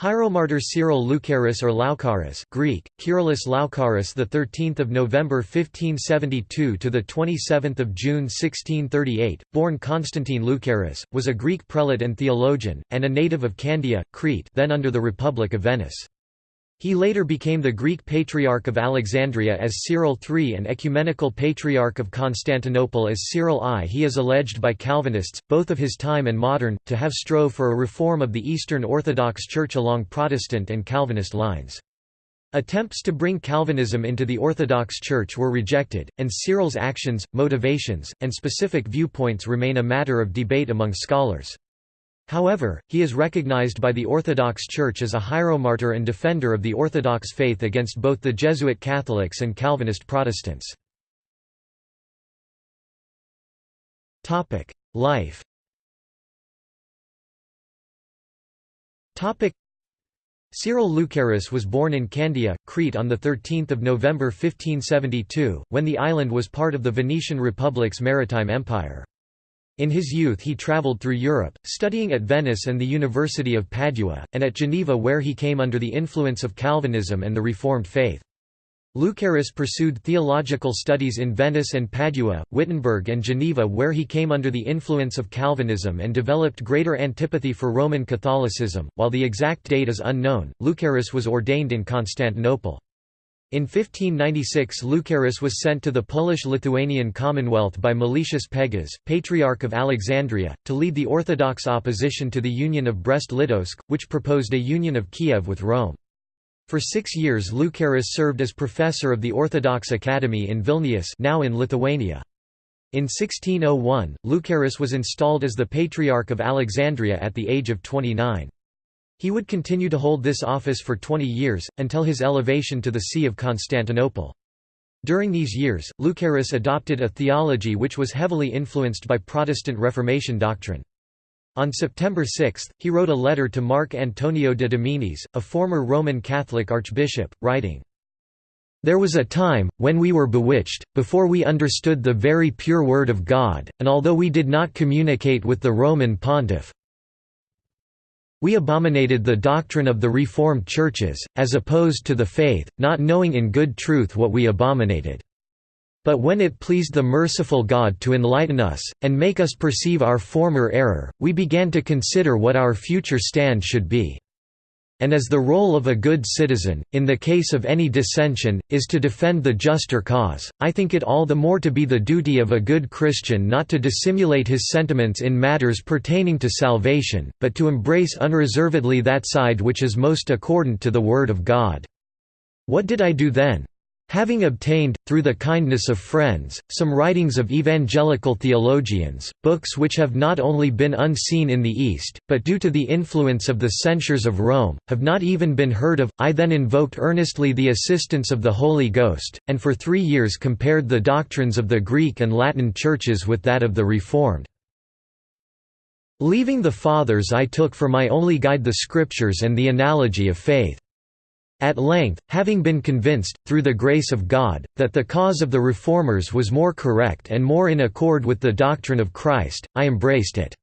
Hieromartyr Cyril Lucaris or Loukaris Greek Kyrillos 13th of November 1572 to the 27th of June 1638 born Constantine Lucaris was a Greek prelate and theologian and a native of Candia Crete then under the Republic of Venice he later became the Greek Patriarch of Alexandria as Cyril III and Ecumenical Patriarch of Constantinople as Cyril I. He is alleged by Calvinists, both of his time and modern, to have strove for a reform of the Eastern Orthodox Church along Protestant and Calvinist lines. Attempts to bring Calvinism into the Orthodox Church were rejected, and Cyril's actions, motivations, and specific viewpoints remain a matter of debate among scholars. However, he is recognized by the Orthodox Church as a hieromartyr and defender of the Orthodox faith against both the Jesuit Catholics and Calvinist Protestants. Life Cyril Lucaris was born in Candia, Crete on 13 November 1572, when the island was part of the Venetian Republic's maritime empire. In his youth he travelled through Europe, studying at Venice and the University of Padua, and at Geneva where he came under the influence of Calvinism and the Reformed faith. Lucaris pursued theological studies in Venice and Padua, Wittenberg and Geneva where he came under the influence of Calvinism and developed greater antipathy for Roman Catholicism. While the exact date is unknown, Lucaris was ordained in Constantinople. In 1596 Lucaris was sent to the Polish-Lithuanian Commonwealth by Meletius Pegas, Patriarch of Alexandria, to lead the Orthodox opposition to the Union of Brest-Litovsk, which proposed a union of Kiev with Rome. For six years Lucaris served as professor of the Orthodox Academy in Vilnius now in Lithuania. In 1601, Lucaris was installed as the Patriarch of Alexandria at the age of 29. He would continue to hold this office for 20 years, until his elevation to the See of Constantinople. During these years, Lucaris adopted a theology which was heavily influenced by Protestant Reformation doctrine. On September 6, he wrote a letter to Marco Antonio de Dominis, a former Roman Catholic archbishop, writing, There was a time, when we were bewitched, before we understood the very pure word of God, and although we did not communicate with the Roman pontiff, we abominated the doctrine of the Reformed churches, as opposed to the faith, not knowing in good truth what we abominated. But when it pleased the merciful God to enlighten us, and make us perceive our former error, we began to consider what our future stand should be and as the role of a good citizen, in the case of any dissension, is to defend the juster cause, I think it all the more to be the duty of a good Christian not to dissimulate his sentiments in matters pertaining to salvation, but to embrace unreservedly that side which is most accordant to the Word of God. What did I do then? Having obtained, through the kindness of friends, some writings of evangelical theologians, books which have not only been unseen in the East, but due to the influence of the censures of Rome, have not even been heard of, I then invoked earnestly the assistance of the Holy Ghost, and for three years compared the doctrines of the Greek and Latin churches with that of the Reformed. Leaving the Fathers I took for my only guide the Scriptures and the analogy of faith. At length, having been convinced, through the grace of God, that the cause of the Reformers was more correct and more in accord with the doctrine of Christ, I embraced it.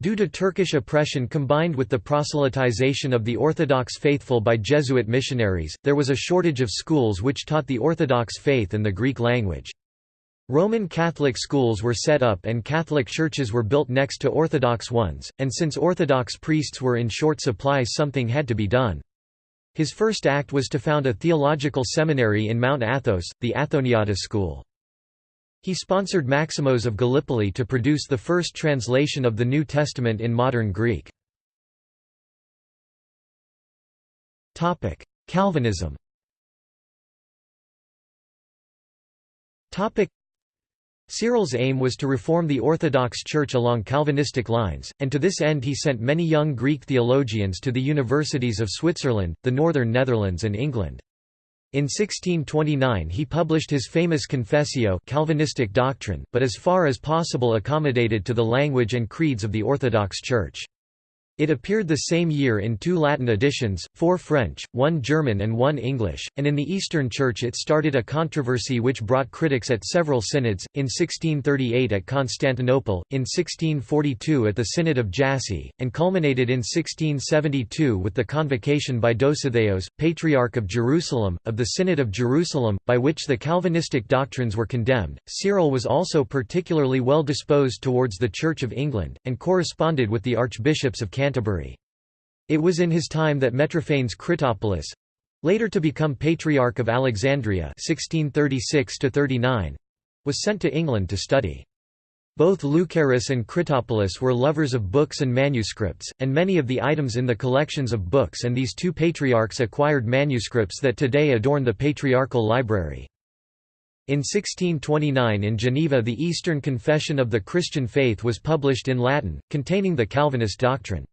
Due to Turkish oppression combined with the proselytization of the Orthodox faithful by Jesuit missionaries, there was a shortage of schools which taught the Orthodox faith and the Greek language. Roman Catholic schools were set up and Catholic churches were built next to Orthodox ones, and since Orthodox priests were in short supply something had to be done. His first act was to found a theological seminary in Mount Athos, the Athoniata school. He sponsored Maximos of Gallipoli to produce the first translation of the New Testament in modern Greek. Calvinism Cyril's aim was to reform the Orthodox Church along Calvinistic lines, and to this end he sent many young Greek theologians to the universities of Switzerland, the northern Netherlands and England. In 1629 he published his famous Confessio Calvinistic doctrine, but as far as possible accommodated to the language and creeds of the Orthodox Church. It appeared the same year in two Latin editions, four French, one German and one English, and in the Eastern Church it started a controversy which brought critics at several synods, in 1638 at Constantinople, in 1642 at the Synod of Jassy, and culminated in 1672 with the convocation by Dositheos, Patriarch of Jerusalem, of the Synod of Jerusalem, by which the Calvinistic doctrines were condemned. Cyril was also particularly well disposed towards the Church of England, and corresponded with the archbishops of Canterbury Canterbury. It was in his time that Metrophanes Critopoulos—later to become Patriarch of Alexandria 1636 was sent to England to study. Both Lucaris and Critopoulos were lovers of books and manuscripts, and many of the items in the collections of books and these two patriarchs acquired manuscripts that today adorn the Patriarchal Library. In 1629 in Geneva the Eastern Confession of the Christian Faith was published in Latin, containing the Calvinist doctrine.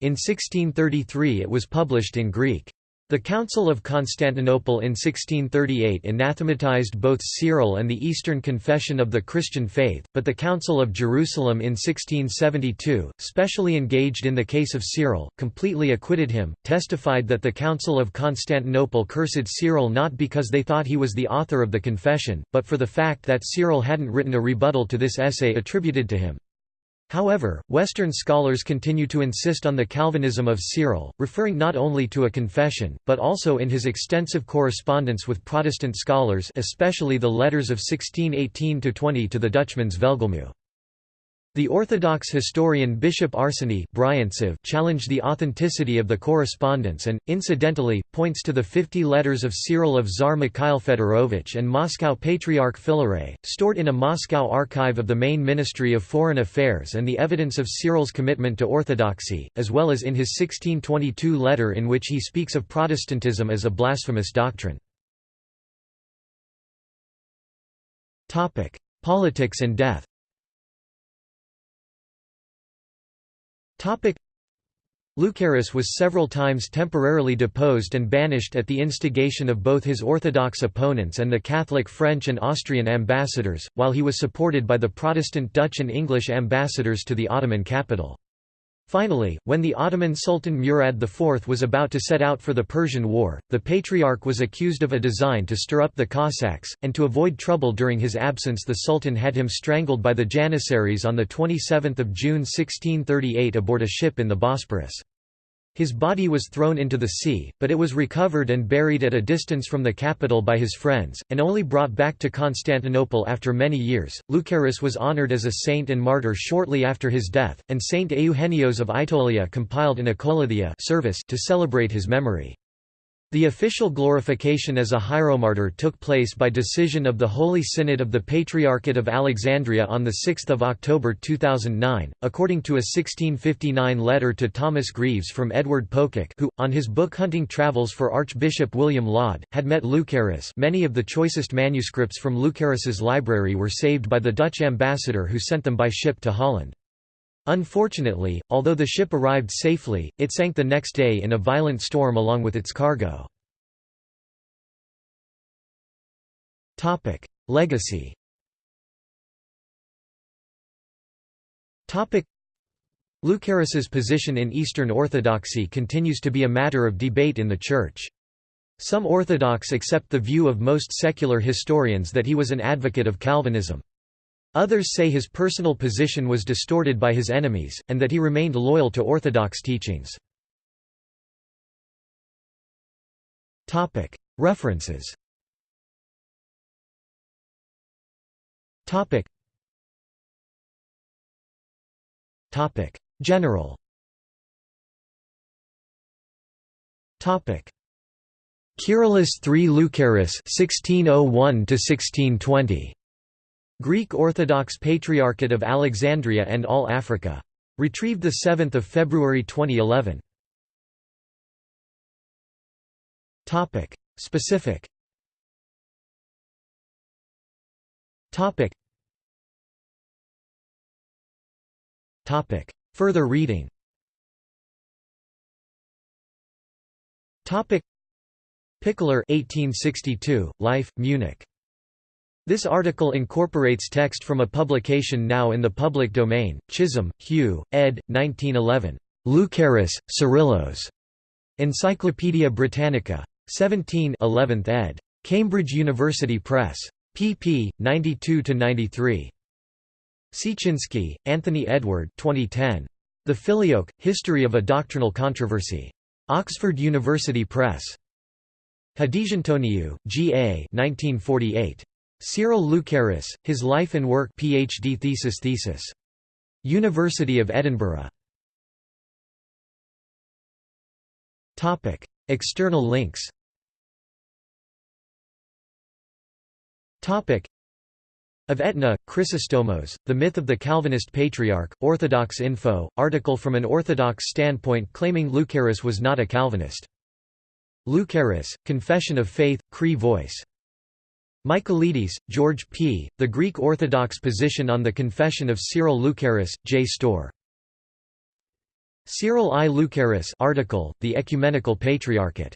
In 1633 it was published in Greek. The Council of Constantinople in 1638 anathematized both Cyril and the Eastern Confession of the Christian Faith, but the Council of Jerusalem in 1672, specially engaged in the case of Cyril, completely acquitted him, testified that the Council of Constantinople cursed Cyril not because they thought he was the author of the confession, but for the fact that Cyril hadn't written a rebuttal to this essay attributed to him. However, Western scholars continue to insist on the Calvinism of Cyril, referring not only to a confession, but also in his extensive correspondence with Protestant scholars especially the letters of 1618–20 to the Dutchman's Velgelmu. The Orthodox historian Bishop Arseny challenged the authenticity of the correspondence and, incidentally, points to the 50 letters of Cyril of Tsar Mikhail Fedorovich and Moscow Patriarch Filaret, stored in a Moscow archive of the main Ministry of Foreign Affairs and the evidence of Cyril's commitment to orthodoxy, as well as in his 1622 letter in which he speaks of Protestantism as a blasphemous doctrine. Politics and death Lucaris was several times temporarily deposed and banished at the instigation of both his Orthodox opponents and the Catholic French and Austrian ambassadors, while he was supported by the Protestant Dutch and English ambassadors to the Ottoman capital. Finally, when the Ottoman Sultan Murad IV was about to set out for the Persian War, the Patriarch was accused of a design to stir up the Cossacks, and to avoid trouble during his absence the Sultan had him strangled by the Janissaries on 27 June 1638 aboard a ship in the Bosporus. His body was thrown into the sea, but it was recovered and buried at a distance from the capital by his friends, and only brought back to Constantinople after many years. Lucaris was honored as a saint and martyr shortly after his death, and Saint Eugenios of Aetolia compiled an Akolouthia service to celebrate his memory. The official glorification as a hieromartyr took place by decision of the Holy Synod of the Patriarchate of Alexandria on 6 October 2009, according to a 1659 letter to Thomas Greaves from Edward Pococke who, on his book Hunting Travels for Archbishop William Laud, had met Lucaris many of the choicest manuscripts from Lucaris's library were saved by the Dutch ambassador who sent them by ship to Holland. Unfortunately, although the ship arrived safely, it sank the next day in a violent storm along with its cargo. Legacy Lucaris's position in Eastern Orthodoxy continues to be a matter of debate in the Church. Some Orthodox accept the view of most secular historians that he was an advocate of Calvinism. Others say his personal position was distorted by his enemies, and that he remained loyal to Orthodox teachings. References. General. Kyrillos III Lucaris 1601 to 1620 Greek Orthodox Patriarchate of Alexandria and All Africa. Retrieved 7 February 2011. Topic. Specific Topic. Topic. Further reading Topic. Pichler 1862, Life, Munich this article incorporates text from a publication now in the public domain, Chisholm, Hugh, ed. 1911. Lucaris, Cyrillos. Encyclopædia Britannica. 17 11th ed. Cambridge University Press. pp. 92–93. Siecinski, Anthony Edward 2010. The Filioque, History of a Doctrinal Controversy. Oxford University Press. Hadjiantoniou, G. A. 1948. Cyril Lucaris, His Life and Work PhD thesis thesis. University of Edinburgh. External links of Etna, Chrysostomos, The Myth of the Calvinist Patriarch, Orthodox Info, article from an Orthodox standpoint claiming Lucaris was not a Calvinist. Lucaris, Confession of Faith, Cree Voice. Michaelides, George P., The Greek Orthodox Position on the Confession of Cyril Lucaris, JSTOR. Cyril I. Lucaris article, The Ecumenical Patriarchate